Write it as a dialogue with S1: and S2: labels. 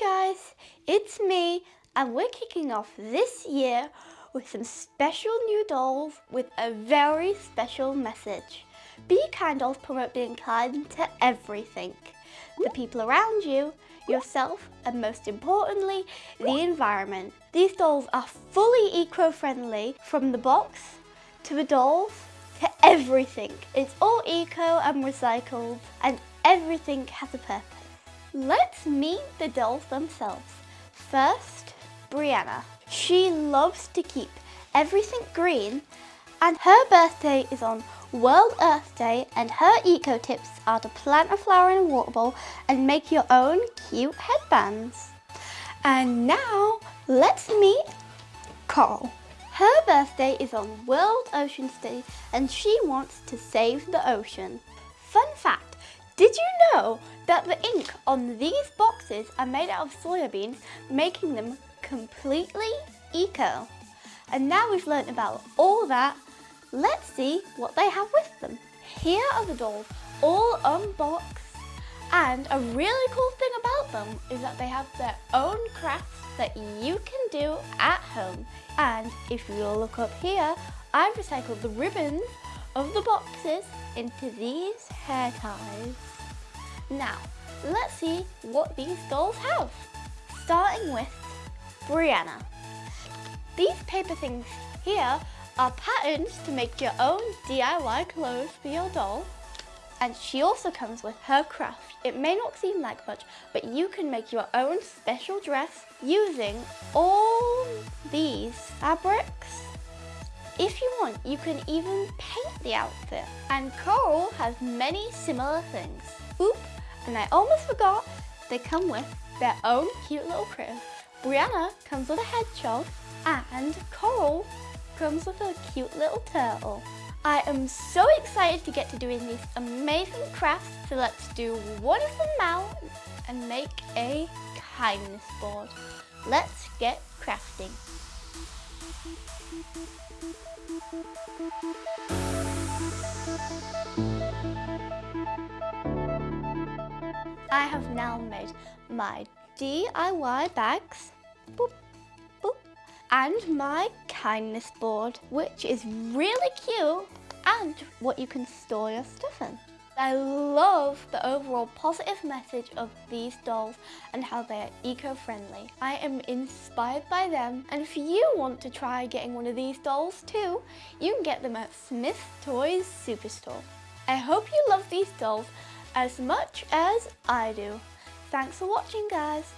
S1: guys, it's me and we're kicking off this year with some special new dolls with a very special message. Be Kind dolls promote being kind to everything. The people around you, yourself and most importantly, the environment. These dolls are fully eco-friendly from the box to the dolls to everything. It's all eco and recycled and everything has a purpose. Let's meet the dolls themselves. First, Brianna. She loves to keep everything green and her birthday is on World Earth Day and her eco tips are to plant a flower in a water bowl and make your own cute headbands. And now let's meet Coral. Her birthday is on World Oceans Day and she wants to save the ocean. Fun fact, did you know that the ink on these boxes are made out of soybeans, making them completely eco? And now we've learnt about all that, let's see what they have with them. Here are the dolls, all unboxed. And a really cool thing about them is that they have their own crafts that you can do at home. And if you look up here, I've recycled the ribbons of the boxes into these hair ties. Now, let's see what these dolls have. Starting with Brianna. These paper things here are patterns to make your own DIY clothes for your doll. And she also comes with her craft. It may not seem like much, but you can make your own special dress using all these fabrics if you want, you can even paint the outfit. And Coral has many similar things. Oop, and I almost forgot, they come with their own cute little crib. Brianna comes with a hedgehog and Coral comes with a cute little turtle. I am so excited to get to doing these amazing crafts, so let's do one of them now and make a kindness board. Let's get crafting. I have now made my DIY bags. Boop, boop, and my kindness board, which is really cute. And what you can store your stuff in. I love the overall positive message of these dolls and how they are eco-friendly. I am inspired by them and if you want to try getting one of these dolls too, you can get them at Smyths Toys Superstore. I hope you love these dolls as much as I do. Thanks for watching guys.